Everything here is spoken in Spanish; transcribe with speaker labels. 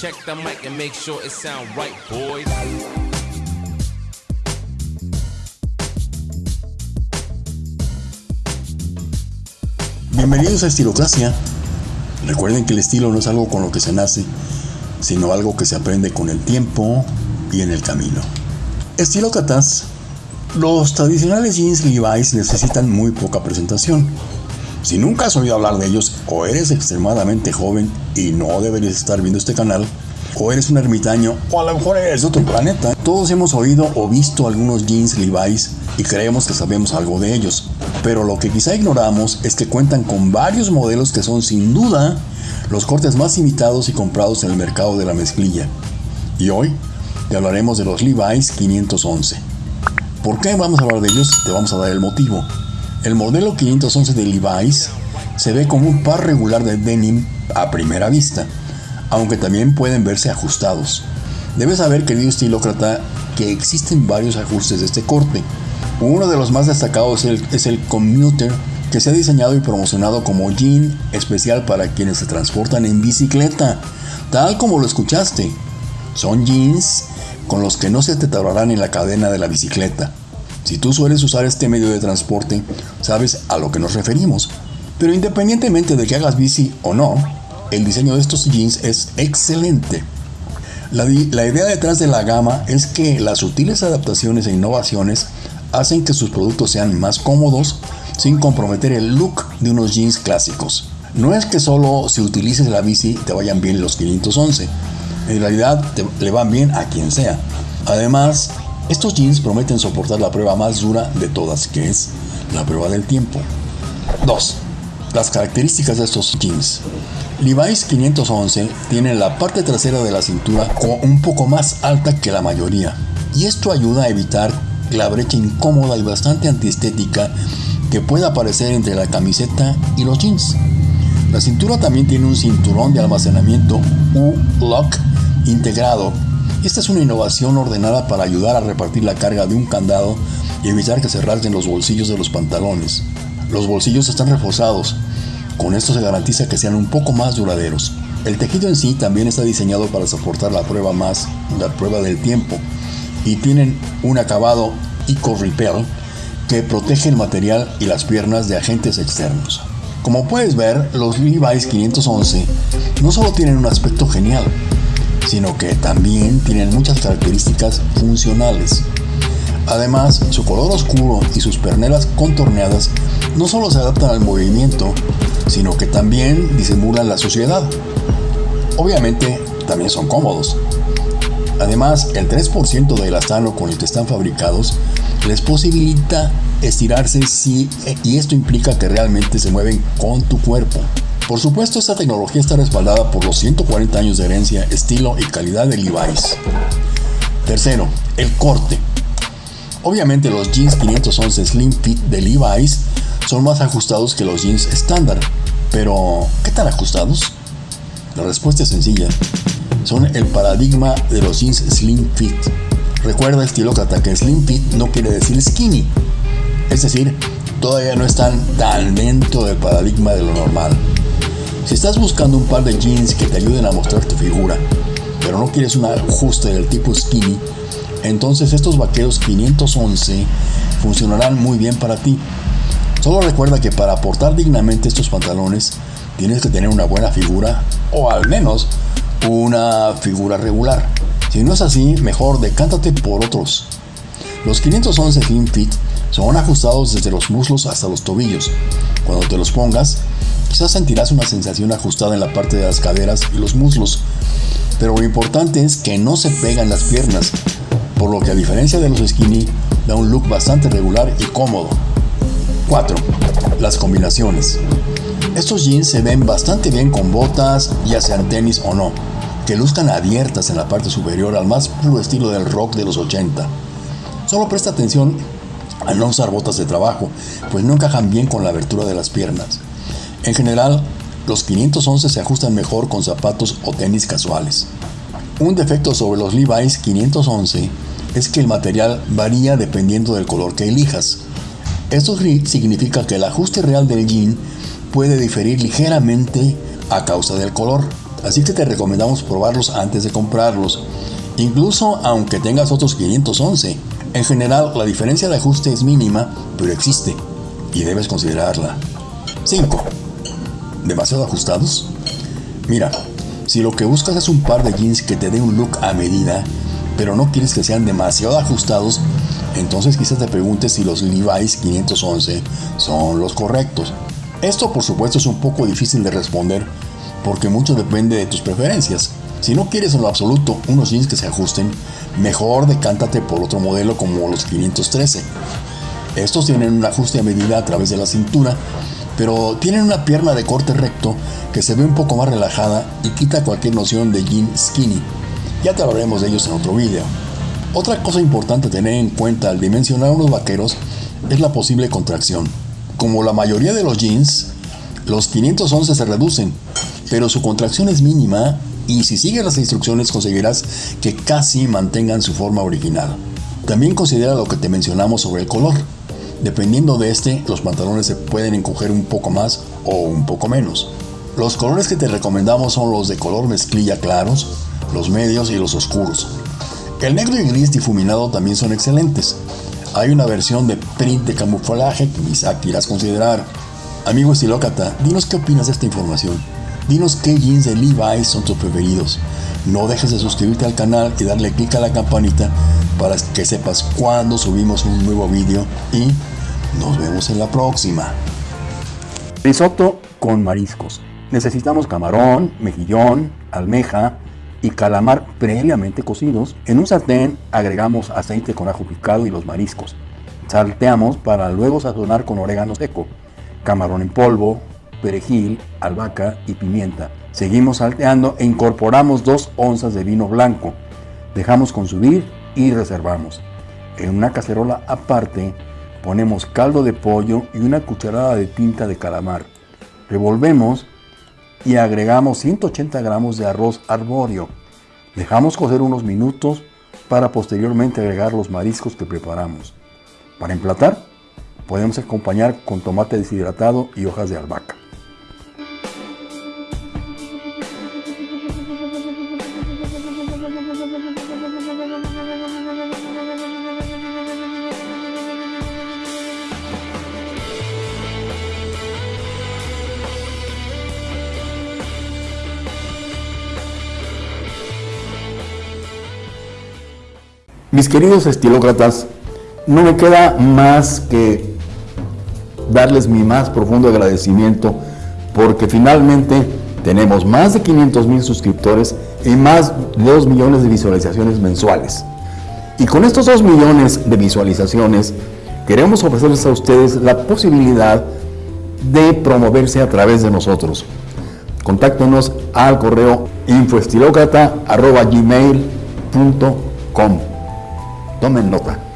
Speaker 1: Check the mic and make sure it sound right, boys.
Speaker 2: Bienvenidos a Estilocracia. Recuerden que el estilo no es algo con lo que se nace, sino algo que se aprende con el tiempo y en el camino. Estilócratas. Los tradicionales jeans Levi's necesitan muy poca presentación. Si nunca has oído hablar de ellos, o eres extremadamente joven y no deberías estar viendo este canal, o eres un ermitaño, o a lo mejor eres de otro planeta. Todos hemos oído o visto algunos jeans Levi's y creemos que sabemos algo de ellos. Pero lo que quizá ignoramos es que cuentan con varios modelos que son sin duda los cortes más imitados y comprados en el mercado de la mezclilla. Y hoy te hablaremos de los Levi's 511. ¿Por qué vamos a hablar de ellos? Te vamos a dar el motivo. El modelo 511 de Levi's se ve como un par regular de denim a primera vista, aunque también pueden verse ajustados. Debes saber, querido estilócrata, que existen varios ajustes de este corte. Uno de los más destacados es el, Commuter, que se ha diseñado y promocionado como jean especial para quienes se transportan en bicicleta, tal como lo escuchaste. Son jeans con los que no se te en la cadena de la bicicleta. Si tú sueles usar este medio de transporte, sabes a lo que nos referimos. Pero independientemente de que hagas bici o no, el diseño de estos jeans es excelente. La, idea detrás de la gama es que las sutiles adaptaciones e innovaciones hacen que sus productos sean más cómodos sin comprometer el look de unos jeans clásicos. No es que solo si utilices la bici te vayan bien los 511, en realidad te, le van bien a quien sea. Además, estos jeans prometen soportar la prueba más dura de todas, que es la prueba del tiempo. 2. Las características de estos jeans. Levi's 511 tiene la parte trasera de la cintura un poco más alta que la mayoría, y esto ayuda a evitar la brecha incómoda y bastante antiestética que puede aparecer entre la camiseta y los jeans. La cintura también tiene un cinturón de almacenamiento U-Lock integrado esta es una innovación ordenada para ayudar a repartir la carga de un candado y evitar que se rasguen los bolsillos de los pantalones. Los bolsillos están reforzados, con esto se garantiza que sean un poco más duraderos. El tejido en sí también está diseñado para soportar la prueba más, la prueba del tiempo, y tienen un acabado Eco Repel que protege el material y las piernas de agentes externos. Como puedes ver, los Levi's 511 no solo tienen un aspecto genial, sino que también tienen muchas características funcionales. Además, su color oscuro y sus pernelas contorneadas no solo se adaptan al movimiento, sino que también disimulan la suciedad. Obviamente, también son cómodos. Además, el 3% del elastano con el que están fabricados les posibilita estirarse si, y esto implica que realmente se mueven con tu cuerpo. Por supuesto, esta tecnología está respaldada por los 140 años de herencia, estilo y calidad de Levi's. Tercero, el corte. Obviamente los jeans 511 Slim Fit de Levi's son más ajustados que los jeans estándar, pero ¿qué tan ajustados? La respuesta es sencilla. Son el paradigma de los jeans Slim Fit. Recuerda estilócrata que Slim Fit no quiere decir skinny, es decir, todavía no están tan dentro del paradigma de lo normal. Si estás buscando un par de jeans que te ayuden a mostrar tu figura, pero no quieres un ajuste del tipo skinny, entonces estos vaqueros 511 funcionarán muy bien para ti. Solo recuerda que para portar dignamente estos pantalones tienes que tener una buena figura o al menos una figura regular. Si no es así, mejor decántate por otros. Los 511 Slim Fit son ajustados desde los muslos hasta los tobillos. Cuando te los pongas, Quizás sentirás una sensación ajustada en la parte de las caderas y los muslos, pero lo importante es que no se pegan las piernas, por lo que a diferencia de los skinny, da un look bastante regular y cómodo. 4. Las combinaciones. Estos jeans se ven bastante bien con botas, ya sean tenis o no, que luzcan abiertas en la parte superior al más puro estilo del rock de los 80. Solo presta atención a no usar botas de trabajo, pues no encajan bien con la abertura de las piernas. En general, los 511 se ajustan mejor con zapatos o tenis casuales. Un defecto sobre los Levi's 511 es que el material varía dependiendo del color que elijas. Esto significa que el ajuste real del jean puede diferir ligeramente a causa del color. así que te recomendamos probarlos antes de comprarlos, incluso aunque tengas otros 511. En general, la diferencia de ajuste es mínima, pero existe y debes considerarla. 5. ¿Demasiado ajustados? Mira, si lo que buscas es un par de jeans que te dé un look a medida, pero no quieres que sean demasiado ajustados, entonces quizás te preguntes si los Levi's 511 son los correctos. Esto por supuesto es un poco difícil de responder porque mucho depende de tus preferencias. Si no quieres en lo absoluto unos jeans que se ajusten, mejor decántate por otro modelo como los 513. Estos tienen un ajuste a medida a través de la cintura, pero tienen una pierna de corte recto que se ve un poco más relajada y quita cualquier noción de jean skinny. Ya te hablaremos de ellos en otro video. Otra cosa importante a tener en cuenta al dimensionar unos vaqueros es la posible contracción. Como la mayoría de los jeans, los 511 se reducen, pero su contracción es mínima y si sigues las instrucciones conseguirás que casi mantengan su forma original. También considera lo que te mencionamos sobre el color. Dependiendo de este, los pantalones se pueden encoger un poco más o un poco menos. Los colores que te recomendamos son los de color mezclilla claros, los medios y los oscuros. El negro y gris difuminado también son excelentes. Hay una versión de print de camuflaje que quizá quieras considerar. Amigo estilócrata, dinos qué opinas de esta información. Dinos qué jeans de Levi's son tus preferidos. No dejes de suscribirte al canal y darle clic a la campanita para que sepas cuando subimos un nuevo vídeo y nos vemos en la próxima. Risotto con mariscos. Necesitamos camarón, mejillón, almeja y calamar previamente cocidos. En un sartén agregamos aceite con ajo picado y los mariscos. Salteamos para luego sazonar con orégano seco, camarón en polvo, perejil, albahaca y pimienta. Seguimos salteando e incorporamos dos onzas de vino blanco. Dejamos consumir y reservamos. En una cacerola aparte ponemos caldo de pollo y una cucharada de tinta de calamar. Revolvemos y agregamos 180 gramos de arroz arbóreo. Dejamos cocer unos minutos para posteriormente agregar los mariscos que preparamos. Para emplatar, podemos acompañar con tomate deshidratado y hojas de albahaca. Mis queridos estilócratas, no me queda más que darles mi más profundo agradecimiento porque finalmente tenemos más de 500 mil suscriptores y más de 2 millones de visualizaciones mensuales. Y con estos 2 millones de visualizaciones queremos ofrecerles a ustedes la posibilidad de promoverse a través de nosotros. Contáctenos al correo infoestilócrata.gmail.com Tomen nota.